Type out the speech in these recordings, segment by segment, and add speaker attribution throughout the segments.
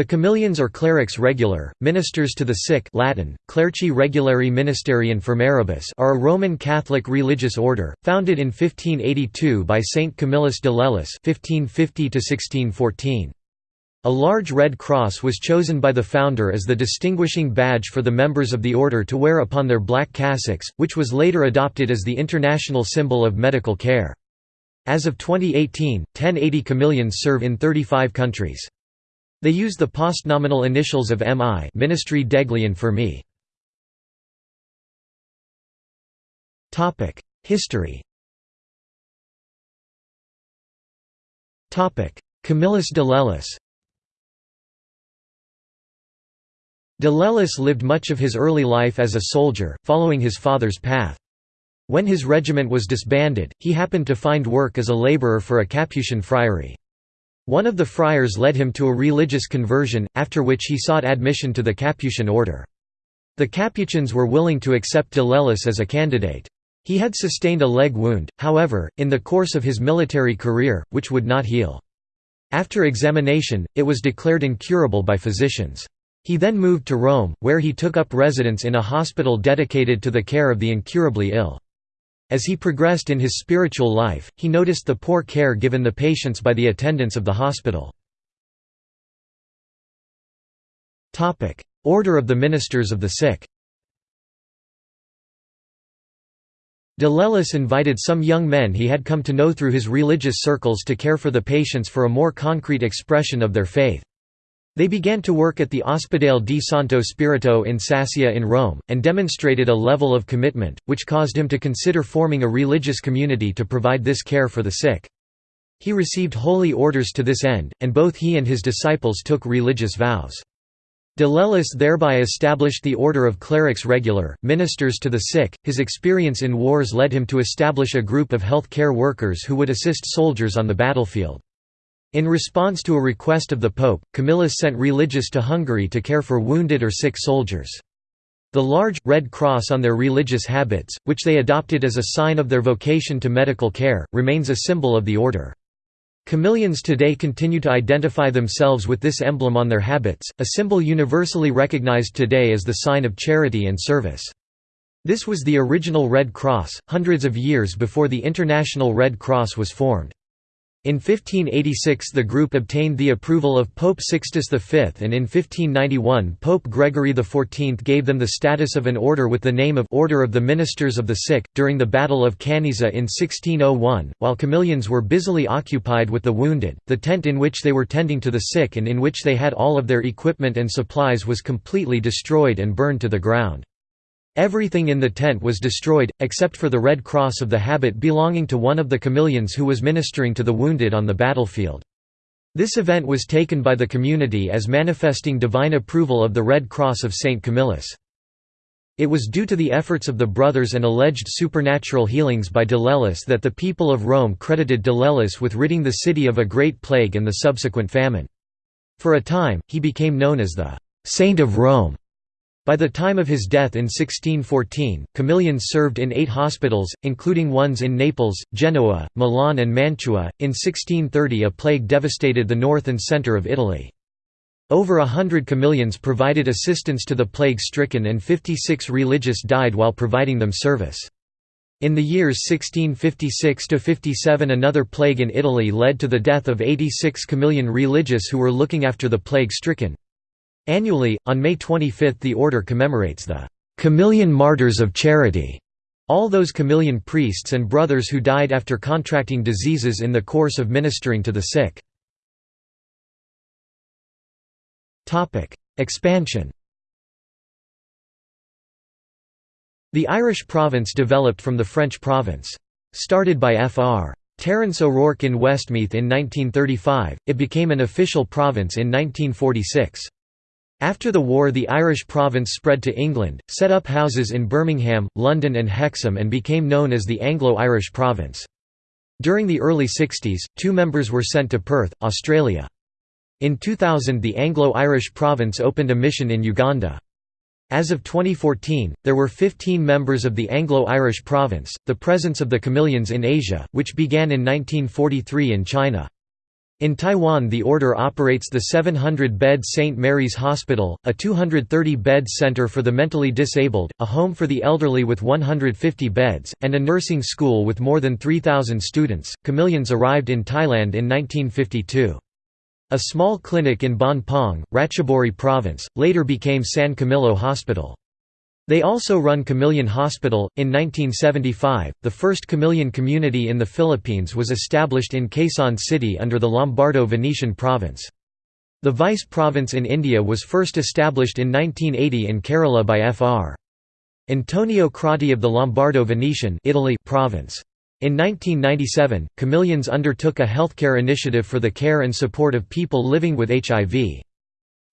Speaker 1: The Camillians or clerics regular, ministers to the sick Latin, clerci regulari ministeri infirmaribus are a Roman Catholic religious order, founded in 1582 by Saint Camillus de Lellis 1550 A large red cross was chosen by the founder as the distinguishing badge for the members of the order to wear upon their black cassocks, which was later adopted as the international symbol of medical care. As of 2018, 1080 Camillians serve in 35 countries. They use the postnominal initials of MI Ministri degli Infermi. History Camillus de Lellis De Lellis lived much of his early life as a soldier, following his father's path. When his regiment was disbanded, he happened to find work as a laborer for a Capuchin friary. One of the friars led him to a religious conversion, after which he sought admission to the Capuchin order. The Capuchins were willing to accept De Lellis as a candidate. He had sustained a leg wound, however, in the course of his military career, which would not heal. After examination, it was declared incurable by physicians. He then moved to Rome, where he took up residence in a hospital dedicated to the care of the incurably ill. As he progressed in his spiritual life, he noticed the poor care given the patients by the attendants of the hospital. Order of the Ministers of the Sick De Lellis invited some young men he had come to know through his religious circles to care for the patients for a more concrete expression of their faith. They began to work at the Ospedale di Santo Spirito in Sassia in Rome, and demonstrated a level of commitment, which caused him to consider forming a religious community to provide this care for the sick. He received holy orders to this end, and both he and his disciples took religious vows. De Lellis thereby established the order of clerics regular, ministers to the sick. His experience in wars led him to establish a group of health care workers who would assist soldiers on the battlefield. In response to a request of the Pope, Camillus sent religious to Hungary to care for wounded or sick soldiers. The large, red cross on their religious habits, which they adopted as a sign of their vocation to medical care, remains a symbol of the order. Camillians today continue to identify themselves with this emblem on their habits, a symbol universally recognized today as the sign of charity and service. This was the original Red Cross, hundreds of years before the International Red Cross was formed. In 1586 the group obtained the approval of Pope Sixtus V and in 1591 Pope Gregory XIV gave them the status of an order with the name of Order of the Ministers of the Sick. During the Battle of Cannisa in 1601, while Camillians were busily occupied with the wounded, the tent in which they were tending to the sick and in which they had all of their equipment and supplies was completely destroyed and burned to the ground. Everything in the tent was destroyed, except for the red cross of the habit belonging to one of the Camillians who was ministering to the wounded on the battlefield. This event was taken by the community as manifesting divine approval of the Red Cross of St. Camillus. It was due to the efforts of the brothers and alleged supernatural healings by de Lellis that the people of Rome credited de Lellis with ridding the city of a great plague and the subsequent famine. For a time, he became known as the «Saint of Rome». By the time of his death in 1614, Camillians served in eight hospitals, including ones in Naples, Genoa, Milan and Mantua. In 1630 a plague devastated the north and centre of Italy. Over a hundred Camillians provided assistance to the plague-stricken and 56 religious died while providing them service. In the years 1656–57 another plague in Italy led to the death of 86 Camillian religious who were looking after the plague-stricken. Annually, on May 25 the order commemorates the Camillian Martyrs of Charity, all those Camillian priests and brothers who died after contracting diseases in the course of ministering to the sick. Expansion The Irish province developed from the French province. Started by Fr. Terence O'Rourke in Westmeath in 1935, it became an official province in 1946. After the war the Irish province spread to England, set up houses in Birmingham, London and Hexham and became known as the Anglo-Irish province. During the early 60s, two members were sent to Perth, Australia. In 2000 the Anglo-Irish province opened a mission in Uganda. As of 2014, there were 15 members of the Anglo-Irish province. The presence of the Camillians in Asia, which began in 1943 in China. In Taiwan the order operates the 700-bed St. Mary's Hospital, a 230-bed center for the mentally disabled, a home for the elderly with 150 beds, and a nursing school with more than 3,000 students. Camillians arrived in Thailand in 1952. A small clinic in Ban Pong, Ratchaburi Province, later became San Camillo Hospital. They also run Camillian Hospital. In 1975, the first Camillian community in the Philippines was established in Quezon City under the Lombardo-Venetian province. The vice province in India was first established in 1980 in Kerala by Fr. Antonio Croti of the Lombardo-Venetian Italy province. In 1997, Camillians undertook a healthcare initiative for the care and support of people living with HIV.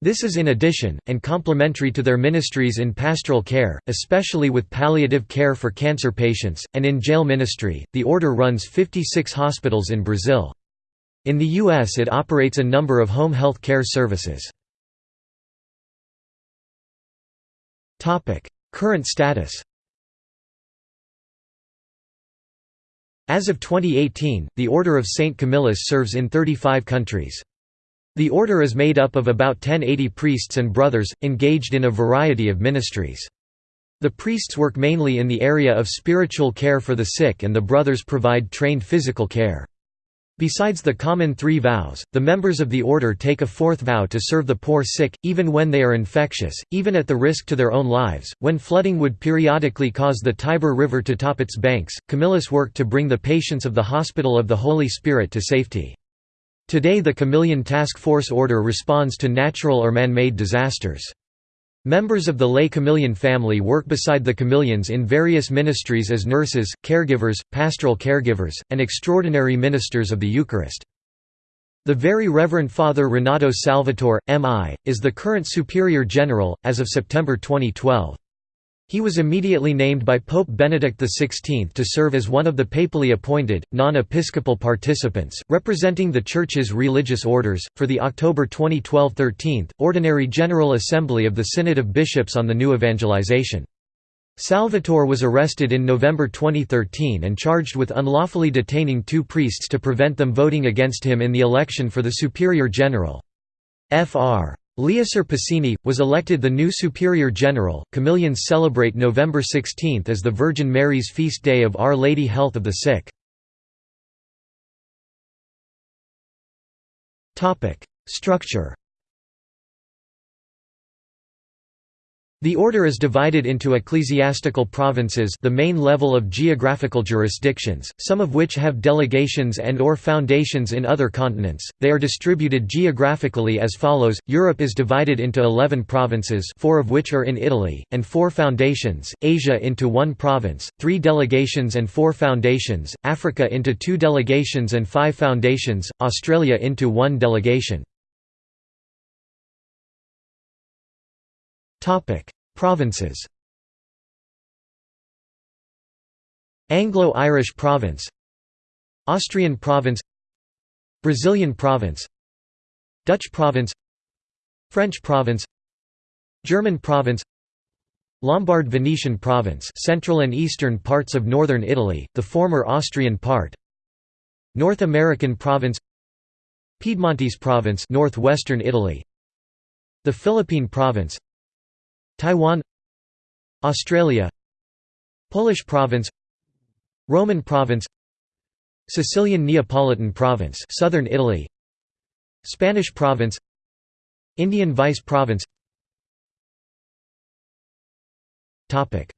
Speaker 1: This is in addition, and complementary to their ministries in pastoral care, especially with palliative care for cancer patients, and in jail ministry. The order runs 56 hospitals in Brazil. In the U.S., it operates a number of home health care services. Current status As of 2018, the Order of St. Camillus serves in 35 countries. The order is made up of about 1080 priests and brothers, engaged in a variety of ministries. The priests work mainly in the area of spiritual care for the sick and the brothers provide trained physical care. Besides the common three vows, the members of the order take a fourth vow to serve the poor sick, even when they are infectious, even at the risk to their own lives. When flooding would periodically cause the Tiber River to top its banks, Camillus worked to bring the patients of the Hospital of the Holy Spirit to safety. Today the Camillian Task Force Order responds to natural or man-made disasters. Members of the lay Camillian family work beside the Camillians in various ministries as nurses, caregivers, pastoral caregivers, and extraordinary ministers of the Eucharist. The Very Reverend Father Renato Salvatore, M.I., is the current Superior General, as of September 2012. He was immediately named by Pope Benedict XVI to serve as one of the papally appointed, non-episcopal participants, representing the Church's religious orders, for the October 2012 13th, Ordinary General Assembly of the Synod of Bishops on the New Evangelization. Salvatore was arrested in November 2013 and charged with unlawfully detaining two priests to prevent them voting against him in the election for the Superior General. Fr. Leocir Pessini, was elected the new Superior General. Camillians celebrate November 16 as the Virgin Mary's feast day of Our Lady Health of the Sick. Structure The order is divided into ecclesiastical provinces the main level of geographical jurisdictions, some of which have delegations and or foundations in other continents. They are distributed geographically as follows, Europe is divided into 11 provinces four of which are in Italy, and four foundations, Asia into one province, three delegations and four foundations, Africa into two delegations and five foundations, Australia into one delegation. Topic: Provinces. Anglo-Irish Province, Austrian Province, Brazilian Province, Dutch Province, French Province, German Province, Lombard Venetian Province, central and eastern parts of northern Italy, the former Austrian part. North American Province, Piedmontese Province, northwestern Italy. The Philippine Province, Taiwan Australia Polish province Roman province Sicilian Neapolitan province southern Italy Spanish province Indian vice province. Topic.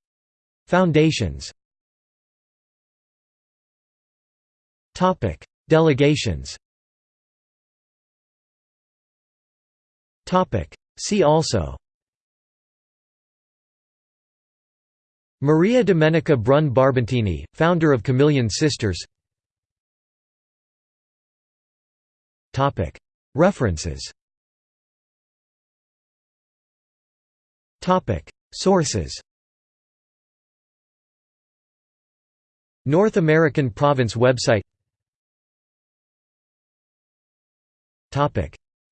Speaker 1: Foundations. Topic. Delegations. Topic. See also Maria Domenica Brun Barbantini, founder of Camillian Sisters. References. Sources. North American Province website.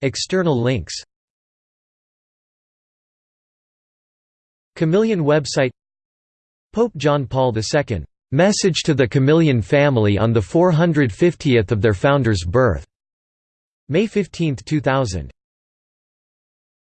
Speaker 1: External links. Camillian website Pope John Paul II, "'Message to the Camillian Family on the 450th of their founder's birth' May 15, 2000